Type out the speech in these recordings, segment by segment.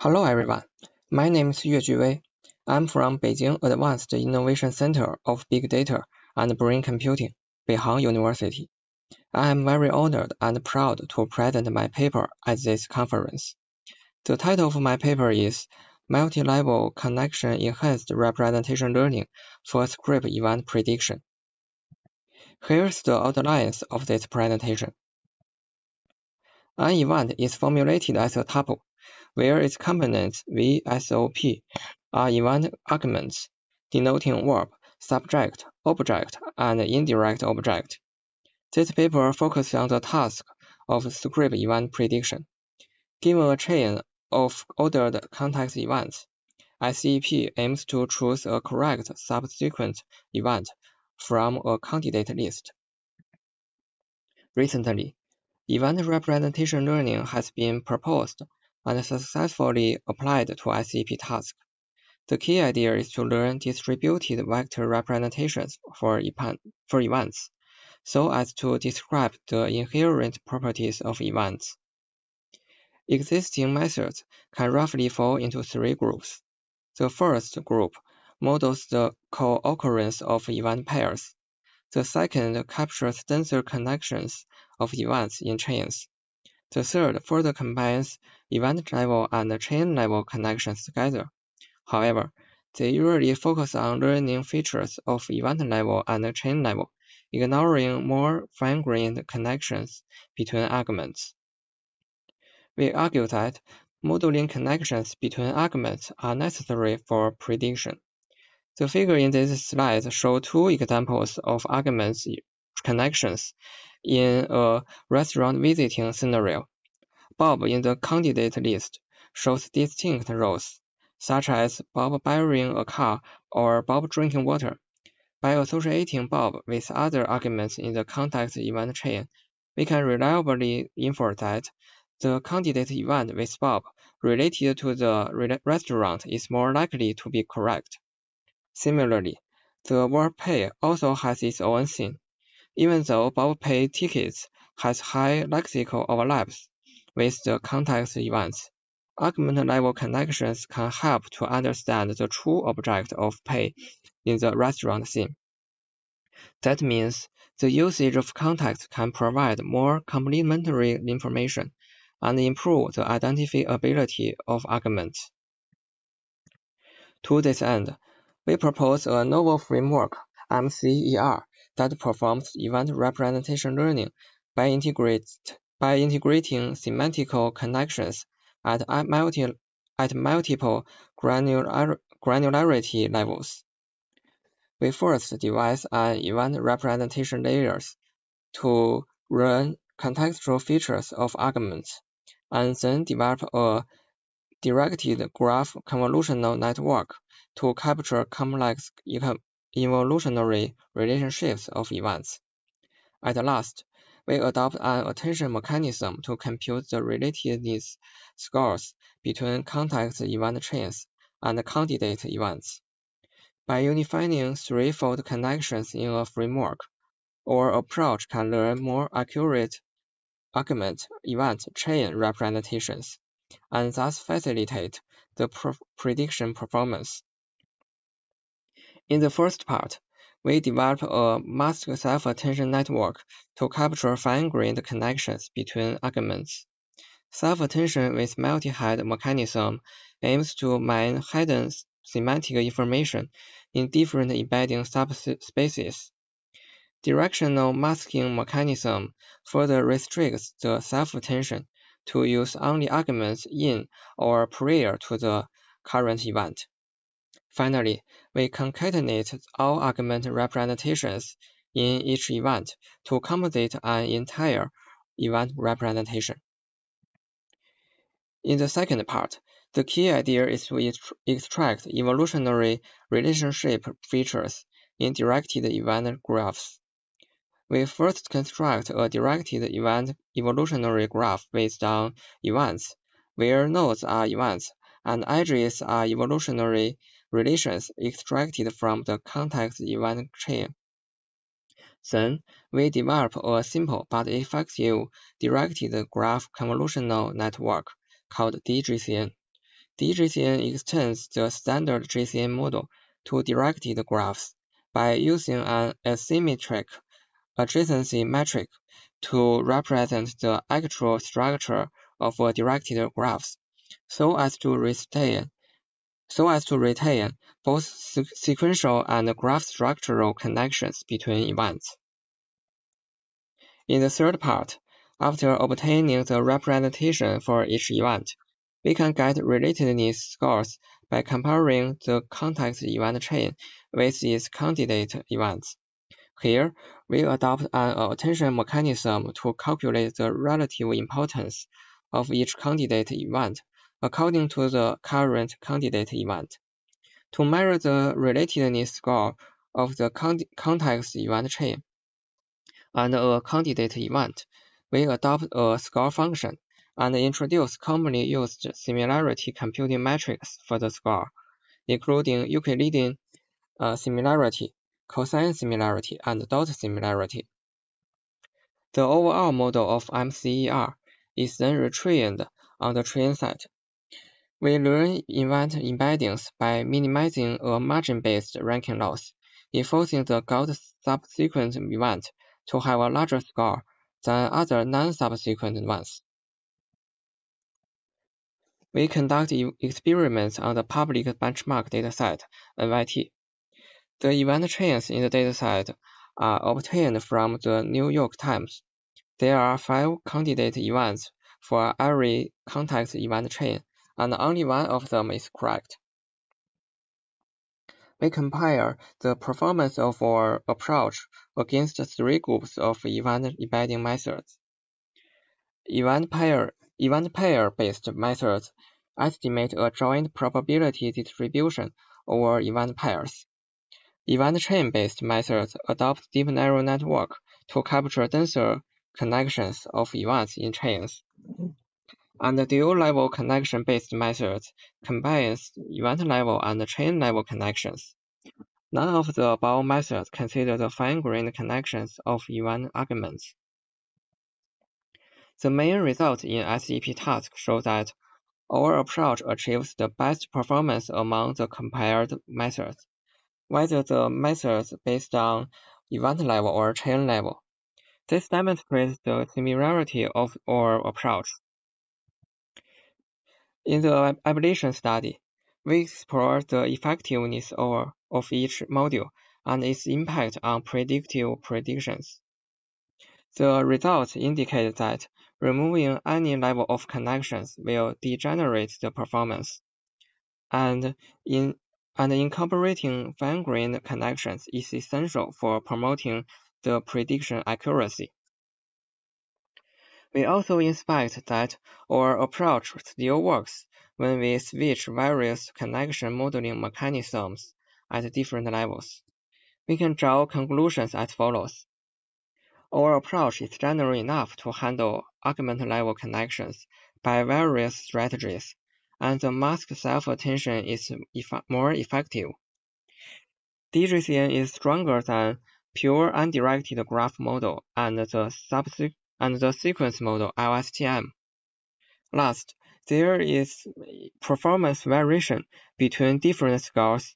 Hello everyone, my name is Yue Wei. I'm from Beijing Advanced Innovation Center of Big Data and Brain Computing, Beihang University. I am very honored and proud to present my paper at this conference. The title of my paper is Multi-Level Connection Enhanced Representation Learning for Script Event Prediction. Here's the outlines of this presentation. An event is formulated as a tuple where its components VSOP are ah, event arguments denoting verb, subject, object, and indirect object. This paper focuses on the task of script event prediction. Given a chain of ordered context events, SEP aims to choose a correct subsequent event from a candidate list. Recently, event representation learning has been proposed and successfully applied to SEP tasks. The key idea is to learn distributed vector representations for, for events, so as to describe the inherent properties of events. Existing methods can roughly fall into three groups. The first group models the co-occurrence of event pairs. The second captures denser connections of events in chains. The third further combines event level and chain level connections together. However, they usually focus on learning features of event level and chain level, ignoring more fine-grained connections between arguments. We argue that modeling connections between arguments are necessary for prediction. The figure in this slide shows two examples of arguments connections in a restaurant visiting scenario. Bob in the candidate list shows distinct roles, such as Bob borrowing a car or Bob drinking water. By associating Bob with other arguments in the context event chain, we can reliably infer that the candidate event with Bob related to the restaurant is more likely to be correct. Similarly, the verb pay also has its own scene. Even though Bob Pay tickets has high lexical overlaps with the context events, argument-level connections can help to understand the true object of pay in the restaurant scene. That means the usage of context can provide more complementary information and improve the identifiability of arguments. To this end, we propose a novel framework, MCER, that performs event representation learning by, by integrating semantical connections at, multi, at multiple granular, granularity levels. We first devise an event representation layers to learn contextual features of arguments, and then develop a directed graph convolutional network to capture complex evolutionary relationships of events. At last, we adopt an attention mechanism to compute the relatedness scores between context event chains and candidate events. By unifying threefold connections in a framework, our approach can learn more accurate argument event chain representations, and thus facilitate the prediction performance. In the first part, we develop a masked self-attention network to capture fine-grained connections between arguments. Self-attention with multi-head mechanism aims to mine hidden semantic information in different embedding subspaces. Directional masking mechanism further restricts the self-attention to use only arguments in or prior to the current event. Finally, we concatenate all argument representations in each event to compensate an entire event representation. In the second part, the key idea is to extract evolutionary relationship features in directed event graphs. We first construct a directed event evolutionary graph based on events, where nodes are events and edges are evolutionary relations extracted from the context event chain. Then, we develop a simple but effective directed graph convolutional network called DGCN. DGCN extends the standard GCN model to directed graphs by using an asymmetric adjacency metric to represent the actual structure of directed graphs, so as to retain so as to retain both sequential and graph structural connections between events. In the third part, after obtaining the representation for each event, we can get relatedness scores by comparing the context event chain with its candidate events. Here, we adopt an attention mechanism to calculate the relative importance of each candidate event according to the current candidate event. To measure the relatedness score of the context event chain and a candidate event, we adopt a score function and introduce commonly used similarity computing metrics for the score, including Euclidean uh, similarity, cosine similarity, and dot similarity. The overall model of MCER is then retrained on the train set we learn event embeddings by minimizing a margin-based ranking loss, enforcing the gold subsequent event to have a larger score than other non-subsequent ones. We conduct experiments on the public benchmark dataset, NYT. The event chains in the dataset are obtained from the New York Times. There are five candidate events for every context event chain and only one of them is correct. We compare the performance of our approach against three groups of event embedding methods. Event pair event pair based methods estimate a joint probability distribution over event pairs. Event chain based methods adopt deep neural network to capture denser connections of events in chains and the dual-level connection-based methods combines event-level and chain-level connections. None of the above methods consider the fine-grained connections of event arguments. The main results in SEP task show that our approach achieves the best performance among the compared methods, whether the methods based on event level or chain level. This demonstrates the similarity of our approach. In the ablation study, we explore the effectiveness of, of each module and its impact on predictive predictions. The results indicate that removing any level of connections will degenerate the performance, and in and incorporating fine-grained connections is essential for promoting the prediction accuracy. We also inspect that our approach still works when we switch various connection modeling mechanisms at different levels. We can draw conclusions as follows. Our approach is general enough to handle argument-level connections by various strategies, and the mask self-attention is more effective. DGCN is stronger than pure undirected graph model and the subsequent and the sequence model LSTM. Last, there is performance variation between different scores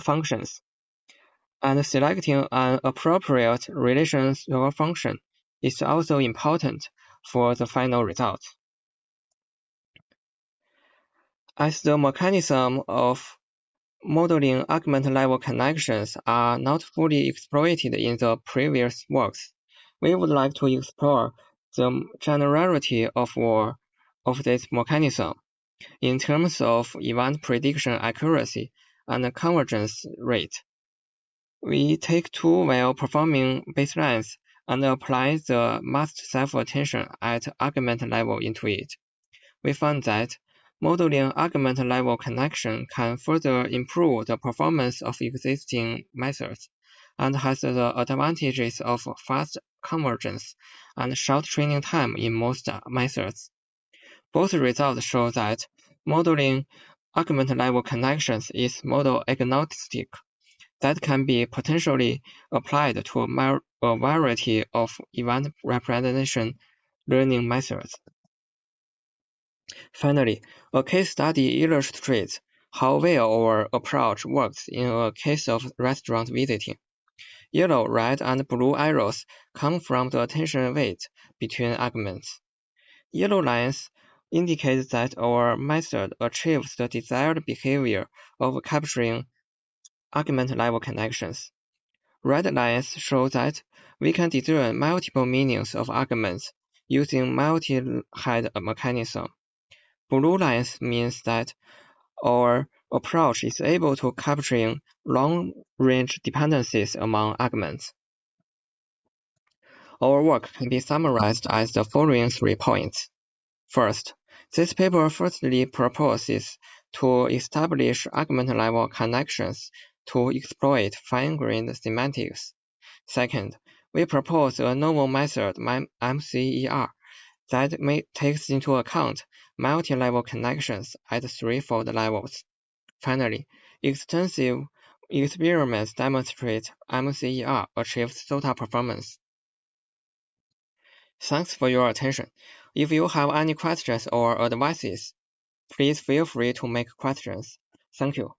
functions, and selecting an appropriate relational function is also important for the final result. As the mechanism of modeling argument level connections are not fully exploited in the previous works, we would like to explore the generality of, war, of this mechanism in terms of event prediction accuracy and convergence rate. We take two well-performing baselines and apply the masked self-attention at argument level into it. We found that modeling argument level connection can further improve the performance of existing methods and has the advantages of fast convergence and short training time in most methods. Both results show that modeling argument-level connections is model agnostic that can be potentially applied to a variety of event representation learning methods. Finally, a case study illustrates how well our approach works in a case of restaurant visiting. Yellow, red, and blue arrows come from the attention weight between arguments. Yellow lines indicate that our method achieves the desired behavior of capturing argument-level connections. Red lines show that we can discern multiple meanings of arguments using multi-head mechanism. Blue lines means that our approach is able to capturing long-range dependencies among arguments. Our work can be summarized as the following three points. First, this paper firstly proposes to establish argument-level connections to exploit fine-grained semantics. Second, we propose a novel method, MCER, that may, takes into account multi-level connections at threefold levels. Finally, extensive experiments demonstrate MCER achieves SOTA performance. Thanks for your attention. If you have any questions or advices, please feel free to make questions. Thank you.